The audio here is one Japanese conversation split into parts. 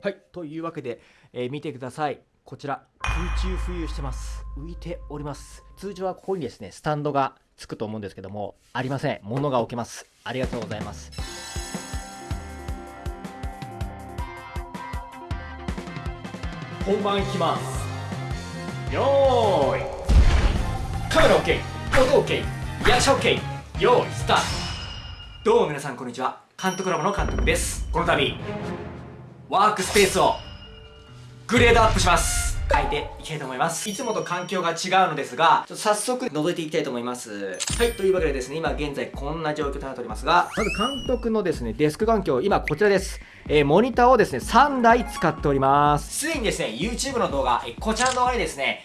はい。というわけで、えー見てください。こちら空中浮遊してます。浮いております。通常はここにですねスタンドがつくと思うんですけどもありません。物が置けます。ありがとうございます。本番いきます。よーい。カメラ OK 音 OK 役者 OK よーいスタート。どうも皆さんこんにちは。監督ラボの監督です。この度ワークスペースをグレードアップします。変えていきたいと思います。いつもと環境が違うのですがちょっと早速覗いていきたいと思います。はいというわけでですね今現在こんな状況となっておりますがまず監督のですねデスク環境今こちらです。えーモニターをですね3台使っております。すでにですね YouTube の動画えこちらの動画にですね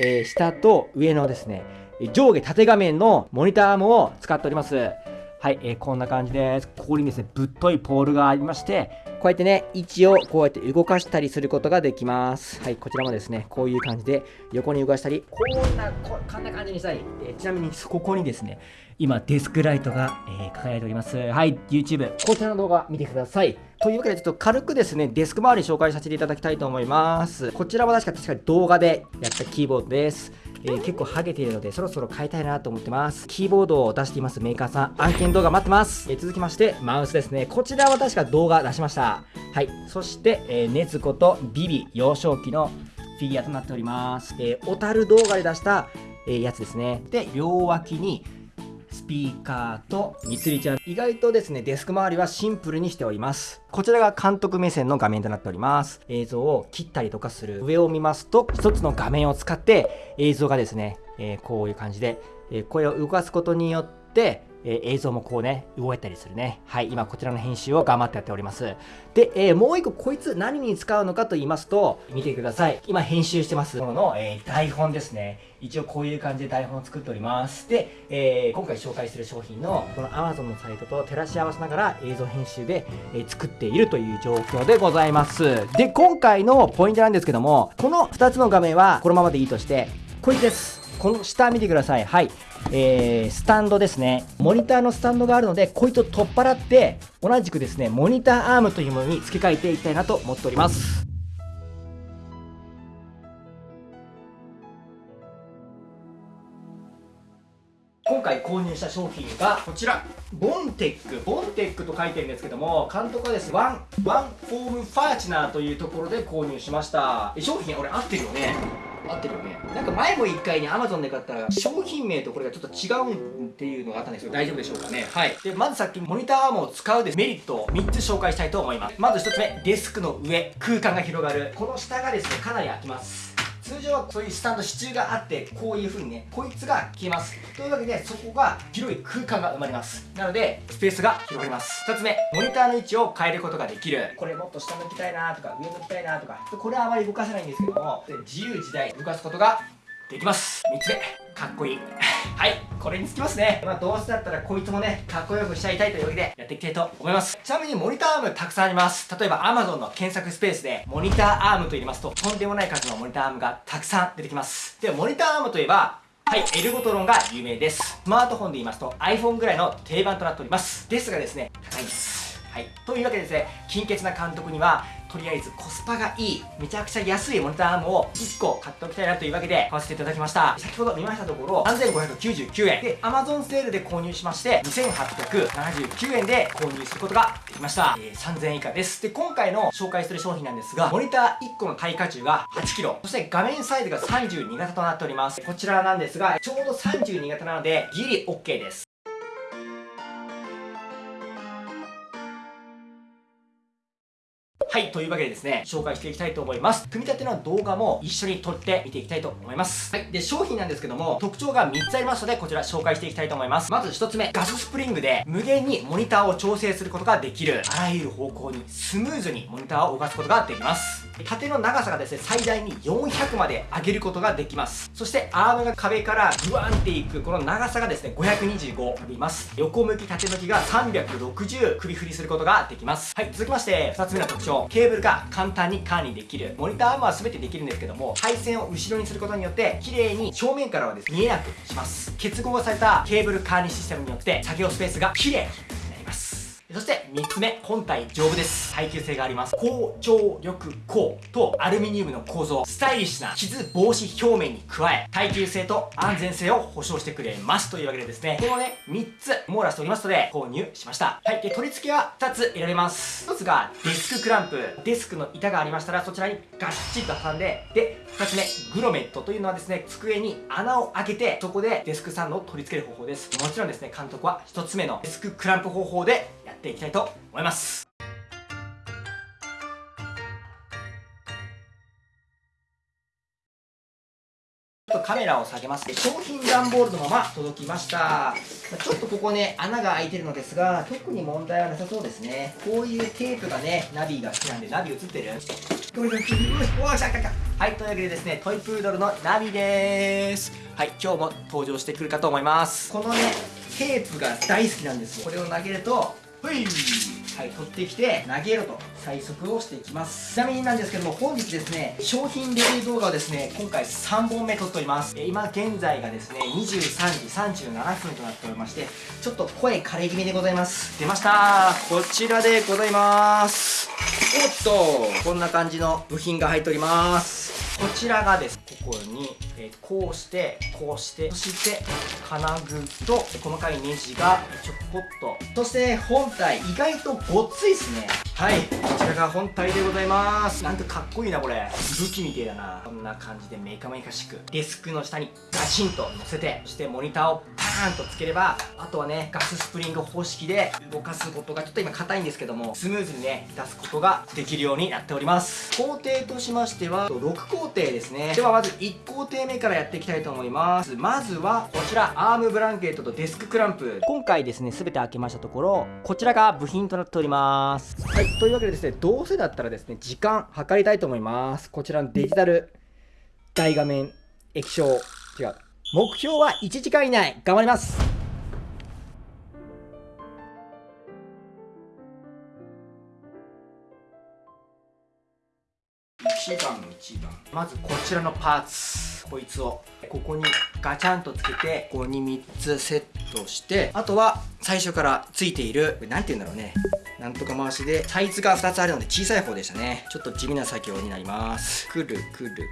えー下と上のですね、上下縦画面のモニターアームを使っております。はい、えーこんな感じです。ここにですね、ぶっといポールがありまして、こうやってね、位置をこうやって動かしたりすることができます。はい、こちらもですね、こういう感じで横に動かしたり、こんな、ここんな感じにしたり、えーちなみにここにですね、今デスクライトが、えー輝いております。はい、YouTube、こちらの動画見てください。というわけで、ちょっと軽くですね、デスク周り紹介させていただきたいと思います。こちらは確か確かに動画でやったキーボードです。えー結構ハゲているので、そろそろ変えたいなと思ってます。キーボードを出していますメーカーさん、案件動画待ってます。えー続きまして、マウスですね。こちらは確か動画出しました。はい。そして、えー、ネズコとビビ幼少期のフィギュアとなっております。えー、小樽動画で出した、えーやつですね。で、両脇に、スピーカーとみつりちゃん意外とですねデスク周りはシンプルにしております。こちらが監督目線の画面となっております。映像を切ったりとかする。上を見ますと一つの画面を使って映像がですね、えーこういう感じで、えーこれを動かすことによってえー映像もこうね動いたりするね。はい今こちらの編集を頑張ってやっております。で、えーもう一個こいつ何に使うのかと言いますと見てください。今編集してますものの、えー台本ですね。一応こういう感じで台本を作っております。で、えー今回紹介する商品のこの Amazon のサイトと照らし合わせながら映像編集で、え作っているという状況でございます。で今回のポイントなんですけどもこの2つの画面はこのままでいいとしてこいつです。この下見てください。はい。えースタンドですね。モニターのスタンドがあるのでこいつを取っ払って同じくですねモニターアームというものに付け替えていきたいなと思っております。今回購入した商品がこちら。ボンテックボンテックと書いてるんですけども監督はですワンワンホームファニチャーというところで購入しました。商品俺合ってるよね。合ってるよね。なんか前も1回に Amazon で買ったら商品名とこれがちょっと違うんっていうのがあったんですけど大丈夫でしょうかね。はい。でまずさっきモニターアームを使うでメリットを3つ紹介したいと思います。まず1つ目デスクの上空間が広がる。この下がですねかなり空きます通常はそういうスタンド支柱があってこういう風にねこいつが消えます。というわけでそこが広い空間が生まれます。なのでスペースが広がります。2つ目モニターの位置を変えることができる。これもっと下向きたいなとか上向きたいなとかこれはあまり動かせないんですけども。自由自在動かすことができます3つ目かっこいい はいこれにつきますねまあどうせだったらこいつもねかっこよくしちゃいたいというわけでやっていきたいと思いますちなみにモニターアームたくさんあります例えば Amazon の検索スペースでモニターアームと入れますととんでもない数のモニターアームがたくさん出てきますでモニターアームといえばはい、エルゴトロンが有名です。スマートフォンで言いますと iPhone ぐらいの定番となっております。ですがですね、高いんです。はい、というわけでですね、金欠な監督には、とりあえずコスパがいい、めちゃくちゃ安いモニターアームを1個買っておきたいなというわけで買わせていただきました。先ほど見ましたところ、3599円で Amazon セールで購入しまして、2879円で購入することができました。えー3000円以下です。で、今回の紹介する商品なんですが、モニター1個の耐荷重が 8kg、そして画面サイズが32型となっております。こちらなんですが、ちょうど32型なので、ギリ OK です。ははい、というわけでですね、紹介していきたいと思います。組み立ての動画も一緒に撮って見ていきたいと思います。はい、で、商品なんですけども、特徴が3つありますので、こちら紹介していきたいと思います。まず1つ目、ガススプリングで無限にモニターを調整することができる。あらゆる方向にスムーズにモニターを動かすことができます。縦の長さがですね、最大に400まで上げることができます。そして、アームが壁からグワンっていく、この長さがですね、525あります。横向き、縦向きが360首振りすることができます。はい、続きまして、2つ目の特徴。ケーブルが簡単に管理できる。モニターアームは全てできるんですけども、配線を後ろにすることによって、綺麗に正面からはですね、見えなくします。結合されたケーブル管理システムによって、作業スペースが綺麗そして3つ目、本体丈夫です。耐久性があります。高張力鋼とアルミニウムの構造、スタイリッシュな傷防止表面に加え、耐久性と安全性を保証してくれますというわけでですね、このね、3つ網羅しておりますので、購入しました。はい。で、取り付けは2つ選べます。1つがデスククランプ。デスクの板がありましたら、そちらにガッチリと挟んで、で、2つ目、グロメットというのはですね、机に穴を開けて、そこでデスクスタンドを取り付ける方法です。もちろんですね、監督は1つ目のデスククランプ方法でっていきたいと思います。ちょっとカメラを下げます商品段ボールのまま届きました。ちょっとここね穴が開いてるのですが特に問題はなさそうですね。こういうテープがねナビが好きなんでナビ映ってる。これがはいというわけでですねトイプードルのナビです。はい今日も登場してくるかと思います。このねテープが大好きなんですよ。これを投げるとほい。はい、取ってきて投げろと最速をしていきます。ちなみになんですけども本日ですね商品レビュー動画をですね今回3本目撮っております。え今現在がですね23時37分となっておりましてちょっと声枯れ気味でございます。出ました。こちらでございます。おっとこんな感じの部品が入っておりますこちらがですここに、えー、こうしてこうしてそして金具と細かいネジがちょこっと。そして本体意外とごっついですね。はい。が本体でございます。なんかかっこいいなこれ。武器みてえだな。こんな感じでメカメカしくデスクの下にガチンと乗せてそしてモニターをパーンとつければあとはねガススプリング方式で動かすことがちょっと今硬いんですけどもスムーズにね出すことができるようになっております。工程としましては6工程ですね。ではまず1工程目からやっていきたいと思います。まずはこちらアームブランケットとデスククランプ。今回ですね全て開けましたところこちらが部品となっております。はいというわけでですねどうせだったらですね時間計りたいと思います。こちらのデジタル大画面液晶。違う。目標は1時間以内。頑張ります。1番1番まずこちらのパーツ。こいつを。ここにガチャンとつけてここに3つセットしてあとは最初からついている何て言うんだろうね。なんとか回しでサイズが2つあるので小さい方でしたねちょっと地味な作業になりますくるくるくる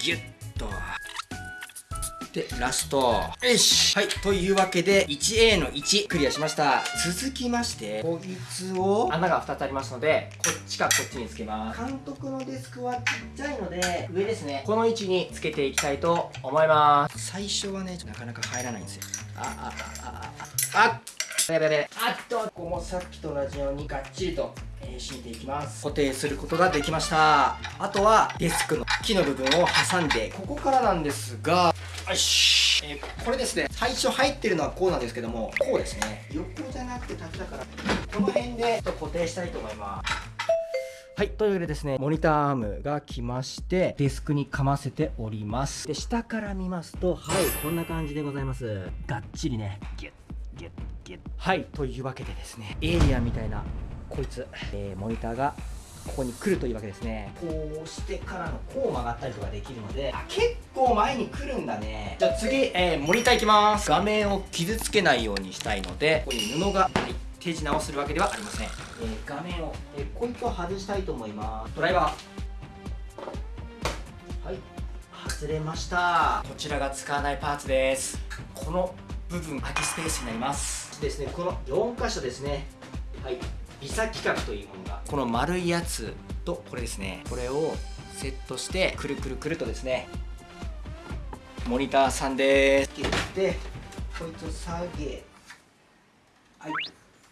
ギュッとで、ラスト。よしはい。というわけで、1A の1、クリアしました。続きまして、こいつを、穴が2つありますので、こっちかこっちにつけます。監督のデスクはちっちゃいので、上ですね。この位置につけていきたいと思います。最初はね、なかなか入らないんですよ。あ、あ、あ、あ、あ、あっやべやべあっとここもさっきと同じようにがっちりとえー、敷いていきます。固定することができました。あとはデスクの木の部分を挟んでここからなんですがよし、えー、これですね。最初入ってるのはこうなんですけどもこうですね。横じゃなくて縦だから。この辺で固定したいと思います。はい。というわけでですね、モニターアームが来まして、デスクにかませております。で、下から見ますと、はい、こんな感じでございます。がっちりね、ギュッ、はい。というわけでですね、エイリアンみたいなこいつ、えー、モニターがここに来るというわけですね。こうしてからのこう曲がったりとかできるのであ結構前に来るんだね。じゃあ次、えー、モニターいきます。画面を傷つけないようにしたいのでここに布が、はい、手品をするわけではありません、えー、画面を、えー、こいつを外したいと思います。ドライバー。はい外れました。こちらが使わないパーツです。この部分空きスペースになります。ですねこの4箇所ですね。はい。ビサ規格というものが。この丸いやつとこれですね。これをセットしてくるくるくるとですね。モニターさんです。切ってこいつを下げ。はい。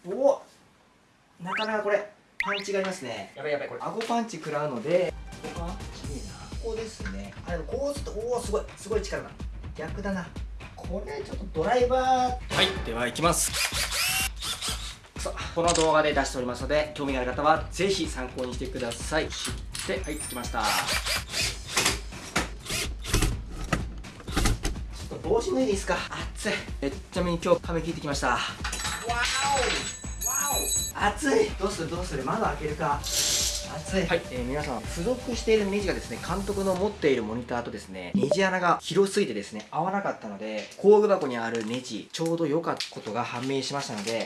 おお。なかなかこれパンチがありますね。やばいやばいこれ。顎パンチ食らうのでここかきれいなここですね。あでもこうするとおおすごい。すごい力だ逆だなこれちょっとドライバーはい。では行きます。さあこの動画で出しておりますので興味がある方はぜひ参考にしてください。ではいつきました。ちょっと帽子脱いでいいですか？暑い。えちなみに今日髪切ってきました。わお。わお。暑い。どうする？どうする？窓開けるか暑い。はい、えー、皆さん付属しているネジがですね監督の持っているモニターとですねネジ穴が広すぎてですね合わなかったので工具箱にあるネジちょうど良かったことが判明しましたので。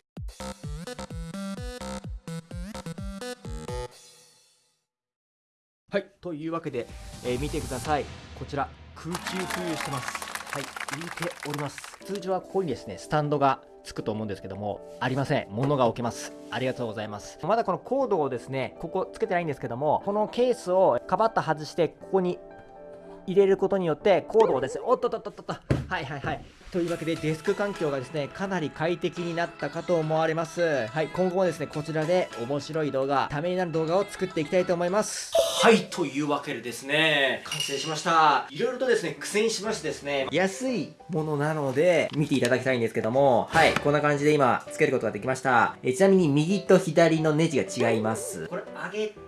はいというわけで、えー、見てください。こちら空中浮遊してます。はい浮いております。通常はここにですねスタンドがつくと思うんですけども、ありません。物が置けます。ありがとうございます。まだこのコードをですね、ここつけてないんですけども、このケースをカバッと外して、ここに入れることによって、コードをですね、おっとっとっとっとっと、はいはいはい。というわけでデスク環境がですね、かなり快適になったかと思われます。はい、今後もですね、こちらで面白い動画、ためになる動画を作っていきたいと思います。はい、というわけでですね、完成しました。いろいろとですね、苦戦しましてですね、安いものなので、見ていただきたいんですけども、はい、こんな感じで今、つけることができました。えちなみに右と左のネジが違います。これ、上げ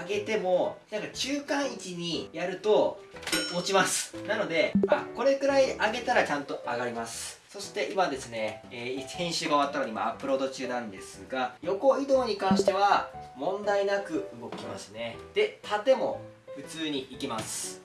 上げてもなんか中間位置にやると落ちます。なのであこれくらい上げたらちゃんと上がります。そして今ですね、えー、編集が終わったのに今アップロード中なんですが横移動に関しては問題なく動きますね。で縦も普通に行きます。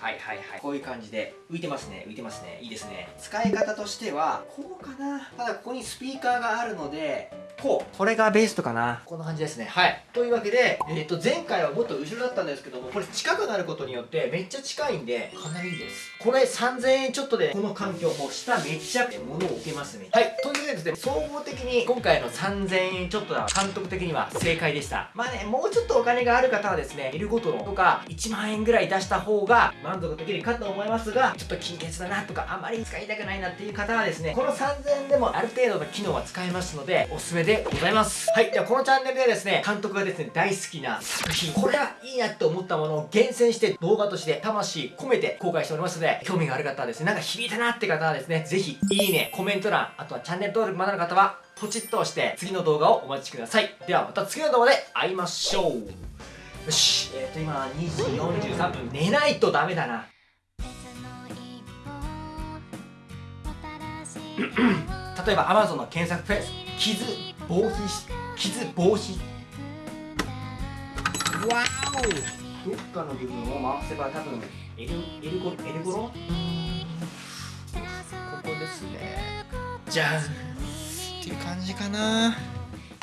はいはいはい。こういう感じで浮いてますね。浮いてますね。いいですね。使い方としてはこうかな。ただここにスピーカーがあるのでこうこれがベーストかな。こんな感じですね。はい。というわけで、えー、と前回はもっと後ろだったんですけどもこれ近くなることによってめっちゃ近いんでかなりいいです。これ3000円ちょっとでこの環境も下めっちゃ物を置けますね。はい。というわけでですね総合的に今回の3000円ちょっとは監督的には正解でした。まあねもうちょっとお金がある方はですねいるごとのとか1万円ぐらい出した方が満足できるかと思いますがちょっと金欠だなとかあまり使いたくないなっていう方はですねこの3000円でもある程度の機能は使えますのでおすすめでございます。はい。ではこのチャンネルではですね監督がですね大好きな作品。これはいいなって思ったものを厳選して動画として魂込めて公開しておりますので興味がある方はですねなんか響いたなって方はですねぜひいいねコメント欄あとはチャンネル登録まだの方はポチッと押して次の動画をお待ちください。ではまた次の動画で会いましょう。よし。えっ、ー、と今2時43分。寝ないとダメだな。例えば Amazon の検索フェース傷防止傷防止。わおどっかの部分を回せば多分エルエルゴエルゴロ？ここですね。じゃん。っていう感じかな